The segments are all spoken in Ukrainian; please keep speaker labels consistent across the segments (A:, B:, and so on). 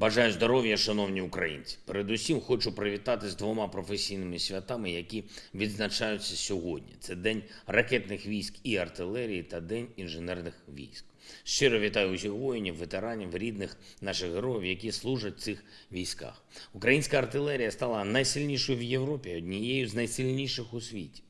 A: Бажаю здоров'я, шановні українці. Передусім хочу привітати з двома професійними святами, які відзначаються сьогодні. Це День ракетних військ і артилерії та День інженерних військ. Щиро вітаю усіх воїнів, ветеранів, рідних наших героїв, які служать в цих військах. Українська артилерія стала найсильнішою в Європі, однією з найсильніших у світі.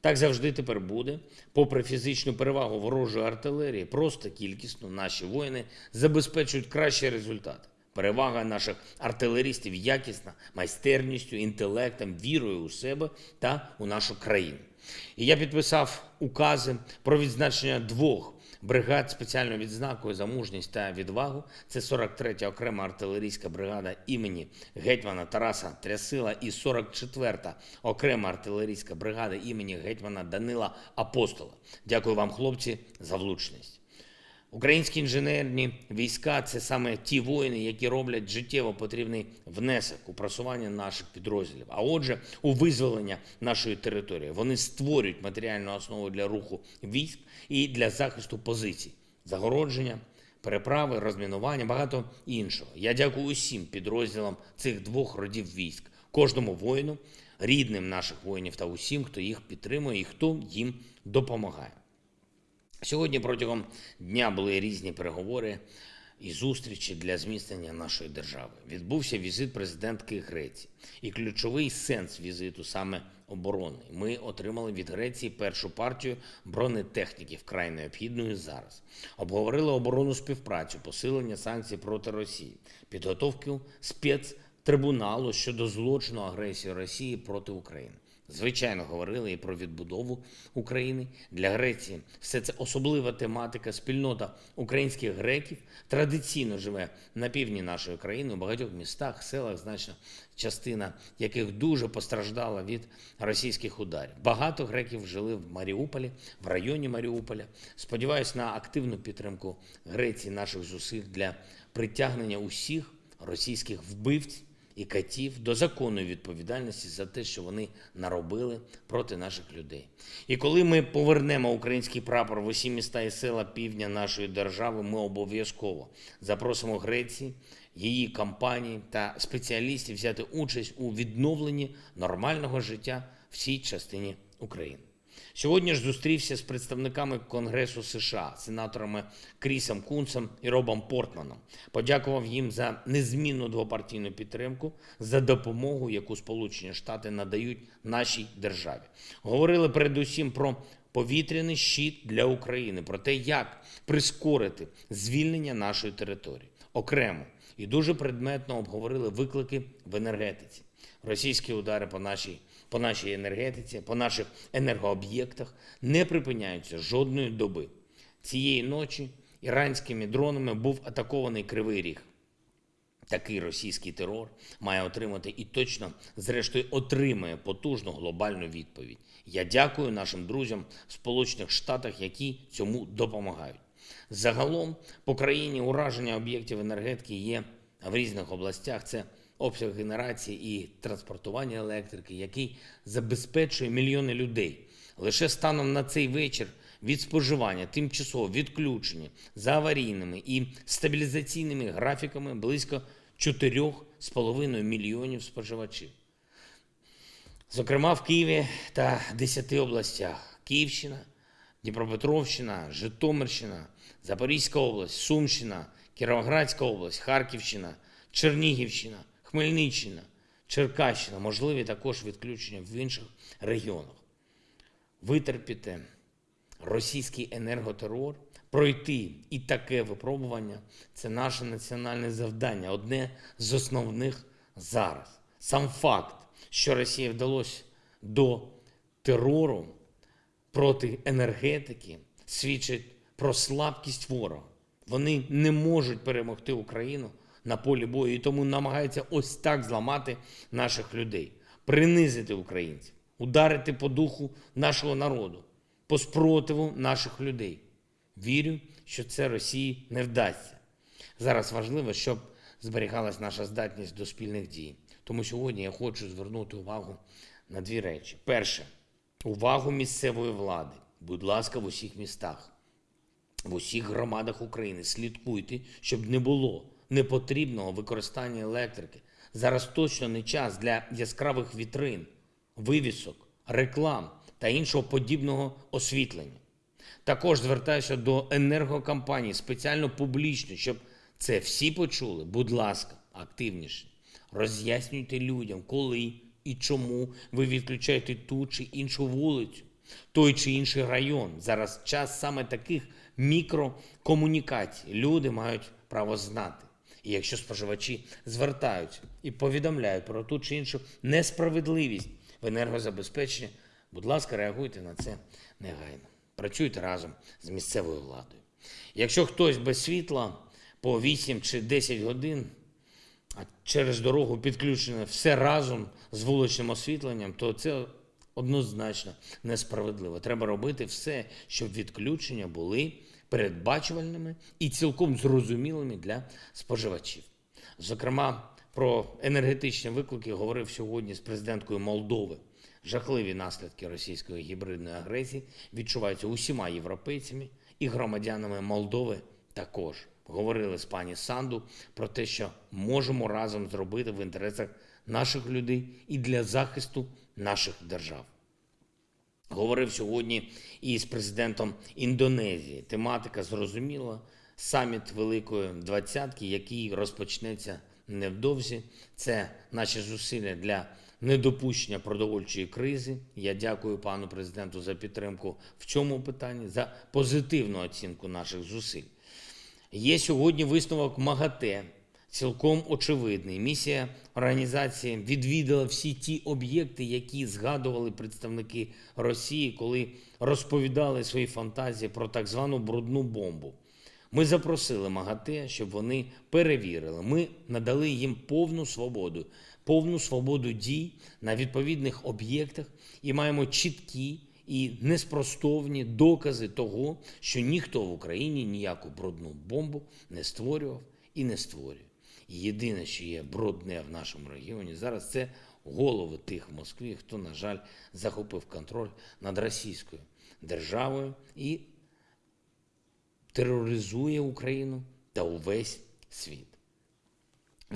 A: Так завжди тепер буде. Попри фізичну перевагу ворожої артилерії, просто кількісно наші воїни забезпечують кращі результати. Перевага наших артилерістів якісна, майстерністю, інтелектом, вірою у себе та у нашу країну. І я підписав укази про відзначення двох бригад спеціальною відзнакою за мужність та відвагу. Це 43-я окрема артилерійська бригада імені гетьмана Тараса Трясила і 44-та окрема артилерійська бригада імені гетьмана Данила Апостола. Дякую вам, хлопці, за влучність. Українські інженерні війська це саме ті воїни, які роблять життєво потрібний внесок у просування наших підрозділів. А отже, у визволення нашої території вони створюють матеріальну основу для руху військ і для захисту позицій, загородження, переправи, розмінування, багато іншого. Я дякую усім підрозділам цих двох родів військ, кожному воїну, рідним наших воїнів та усім, хто їх підтримує і хто їм допомагає. Сьогодні протягом дня були різні переговори і зустрічі для зміцнення нашої держави. Відбувся візит президентки Греції. І ключовий сенс візиту саме оборони. Ми отримали від Греції першу партію бронетехніки, вкрай необхідної зараз. Обговорили оборонну співпрацю, посилення санкцій проти Росії, підготовку спецтрибуналу щодо злочину агресії Росії проти України. Звичайно, говорили і про відбудову України для Греції. Все це особлива тематика. Спільнота українських греків традиційно живе на півдні нашої країни, у багатьох містах, селах, значна частина яких дуже постраждала від російських ударів. Багато греків жили в Маріуполі, в районі Маріуполя. Сподіваюсь на активну підтримку Греції наших зусиль для притягнення усіх російських вбивць і катів до законної відповідальності за те, що вони наробили проти наших людей. І коли ми повернемо український прапор в усі міста і села півдня нашої держави, ми обов'язково запросимо Греції, її компанії та спеціалістів взяти участь у відновленні нормального життя в цій частині України. Сьогодні ж зустрівся з представниками Конгресу США, сенаторами Крісом Кунцем і Робом Портманом. Подякував їм за незмінну двопартійну підтримку, за допомогу, яку Сполучені Штати надають нашій державі. Говорили передусім про повітряний щит для України, про те, як прискорити звільнення нашої території окремо і дуже предметно обговорили виклики в енергетиці. Російські удари по нашій по нашій енергетиці, по наших енергооб'єктах не припиняються жодної доби. Цієї ночі іранськими дронами був атакований Кривий Ріг. Такий російський терор має отримати і точно, зрештою, отримає потужну глобальну відповідь. Я дякую нашим друзям в Сполучених Штатах, які цьому допомагають. Загалом по країні ураження об'єктів енергетики є в різних областях. Це обсяг генерації і транспортування електрики, який забезпечує мільйони людей. Лише станом на цей вечір від споживання тимчасово відключені за аварійними і стабілізаційними графіками близько 4,5 мільйонів споживачів. Зокрема, в Києві та 10 областях: Київщина, Дніпропетровщина, Житомирщина, Запорізька область, Сумщина, Кіровоградська область, Харківщина, Чернігівщина, Хмельниччина, Черкащина, можливі також відключення в інших регіонах. Витерпіти російський енерготерор, пройти і таке випробування це наше національне завдання, одне з основних зараз. Сам факт, що Росії вдалося до терору проти енергетики, свідчить про слабкість ворога. Вони не можуть перемогти Україну на полі бою і тому намагаються ось так зламати наших людей, принизити українців, ударити по духу нашого народу, по спротиву наших людей. Вірю, що це Росії не вдасться. Зараз важливо, щоб зберігалась наша здатність до спільних дій. Тому сьогодні я хочу звернути увагу на дві речі. Перше, увагу місцевої влади. Будь ласка, в усіх містах, в усіх громадах України слідкуйте, щоб не було непотрібного використання електрики. Зараз точно не час для яскравих вітрин, вивісок, реклам та іншого подібного освітлення. Також звертаюся до енергокомпаній спеціально публічно, щоб це всі почули. Будь ласка, активніше. Роз'яснюйте людям, коли і чому ви відключаєте ту чи іншу вулицю, той чи інший район. Зараз час саме таких мікрокомунікацій. Люди мають право знати. І якщо споживачі звертаються і повідомляють про ту чи іншу несправедливість в енергозабезпеченні, будь ласка, реагуйте на це негайно. Працюйте разом з місцевою владою. Якщо хтось без світла по 8 чи 10 годин, а через дорогу підключене все разом з вуличним освітленням, то це однозначно несправедливо. Треба робити все, щоб відключення були передбачувальними і цілком зрозумілими для споживачів. Зокрема, про енергетичні виклики говорив сьогодні з президенткою Молдови. Жахливі наслідки російської гібридної агресії відчуваються усіма європейцями і громадянами Молдови також. Говорили з пані Санду про те, що можемо разом зробити в інтересах наших людей і для захисту наших держав. Говорив сьогодні і з президентом Індонезії. Тематика зрозуміла. Саміт Великої Двадцятки, який розпочнеться невдовзі. Це наші зусилля для недопущення продовольчої кризи. Я дякую пану президенту за підтримку в цьому питанні, за позитивну оцінку наших зусиль. Є сьогодні висновок МАГАТЕ, цілком очевидний. Місія організації відвідала всі ті об'єкти, які згадували представники Росії, коли розповідали свої фантазії про так звану брудну бомбу. Ми запросили МАГАТЕ, щоб вони перевірили. Ми надали їм повну свободу, повну свободу дій на відповідних об'єктах і маємо чіткі і неспростовні докази того, що ніхто в Україні ніяку брудну бомбу не створював і не створює. Єдине, що є брудне в нашому регіоні зараз, це голови тих в Москві, хто, на жаль, захопив контроль над російською державою і тероризує Україну та увесь світ.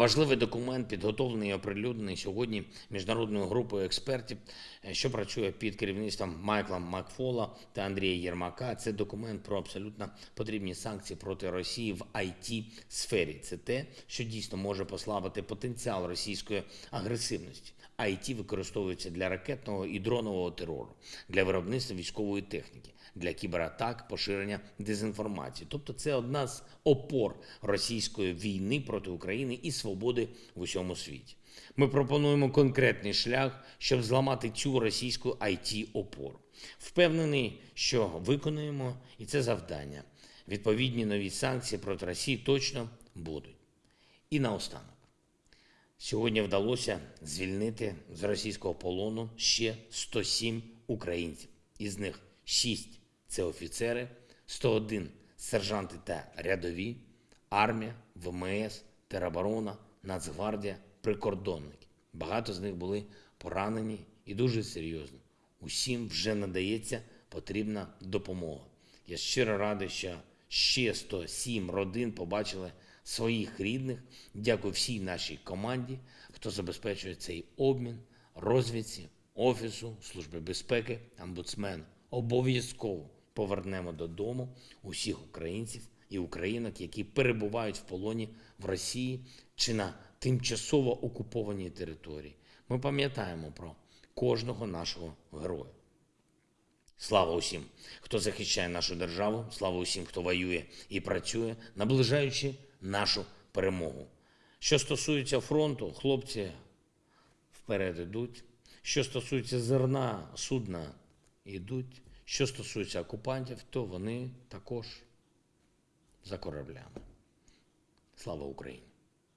A: Важливий документ, підготовлений і оприлюднений сьогодні міжнародною групою експертів, е, що працює під керівництвом Майкла Макфола та Андрія Єрмака. Це документ про абсолютно потрібні санкції проти Росії в it сфері. Це те, що дійсно може послабити потенціал російської агресивності. IT використовується для ракетного і дронового терору, для виробництва військової техніки, для кібератак, поширення дезінформації. Тобто, це одна з опор російської війни проти України і свободи в усьому світі. Ми пропонуємо конкретний шлях, щоб зламати цю російську it опору. Впевнений, що виконуємо і це завдання. Відповідні нові санкції проти Росії точно будуть. І наостанок. Сьогодні вдалося звільнити з російського полону ще 107 українців. Із них 6 – це офіцери, 101 – сержанти та рядові, армія, ВМС, тероборона, Нацгвардія, прикордонники. Багато з них були поранені і дуже серйозно. Усім вже надається потрібна допомога. Я щиро радий, що ще 107 родин побачили своїх рідних. Дякую всій нашій команді, хто забезпечує цей обмін, розвідці, офісу, служби безпеки, омбудсмену. Обов'язково повернемо додому усіх українців і українок, які перебувають в полоні в Росії чи на тимчасово окупованій території. Ми пам'ятаємо про кожного нашого героя. Слава усім, хто захищає нашу державу, слава усім, хто воює і працює, наближаючи нашу перемогу. Що стосується фронту, хлопці вперед ідуть. Що стосується зерна, судна йдуть. Що стосується окупантів, то вони також за кораблями. Слава Україні!